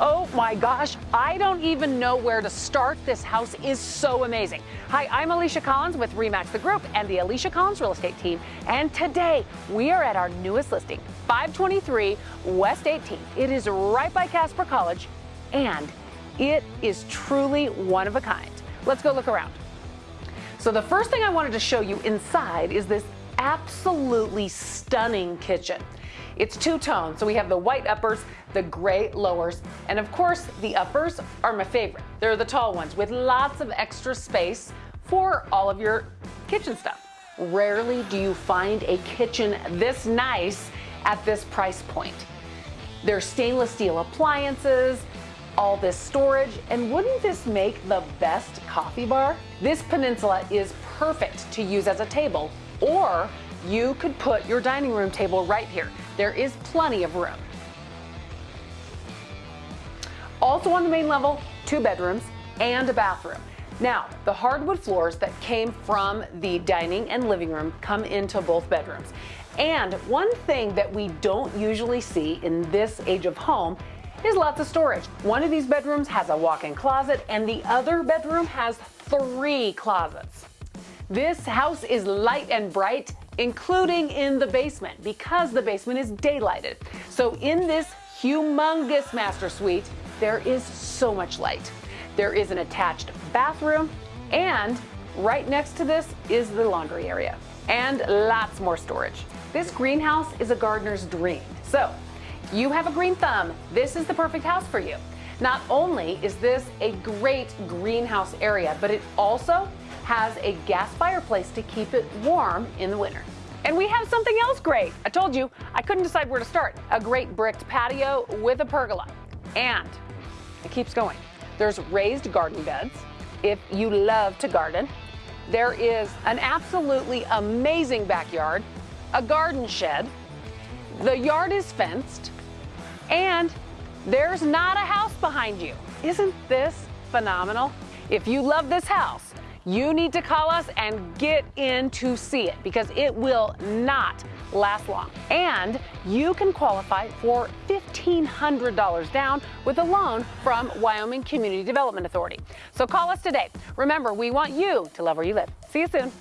Oh my gosh, I don't even know where to start. This house is so amazing. Hi, I'm Alicia Collins with Remax the Group and the Alicia Collins Real Estate Team. And today we are at our newest listing, 523 West 18th. It is right by Casper College and it is truly one of a kind. Let's go look around. So the first thing I wanted to show you inside is this absolutely stunning kitchen. It's two-tone, so we have the white uppers, the gray lowers, and of course the uppers are my favorite. They're the tall ones with lots of extra space for all of your kitchen stuff. Rarely do you find a kitchen this nice at this price point. There's stainless steel appliances, all this storage, and wouldn't this make the best coffee bar? This peninsula is perfect to use as a table, or you could put your dining room table right here. There is plenty of room. Also on the main level, two bedrooms and a bathroom. Now, the hardwood floors that came from the dining and living room come into both bedrooms. And one thing that we don't usually see in this age of home is lots of storage. One of these bedrooms has a walk-in closet and the other bedroom has three closets. This house is light and bright, including in the basement because the basement is daylighted. So in this humongous master suite, there is so much light. There is an attached bathroom and right next to this is the laundry area and lots more storage. This greenhouse is a gardener's dream. So you have a green thumb, this is the perfect house for you. Not only is this a great greenhouse area, but it also has a gas fireplace to keep it warm in the winter. And we have something else great. I told you, I couldn't decide where to start. A great bricked patio with a pergola. And it keeps going. There's raised garden beds if you love to garden. There is an absolutely amazing backyard, a garden shed. The yard is fenced, and there's not a house behind you. Isn't this phenomenal? If you love this house, you need to call us and get in to see it because it will not last long. And you can qualify for $1,500 down with a loan from Wyoming Community Development Authority. So call us today. Remember, we want you to love where you live. See you soon.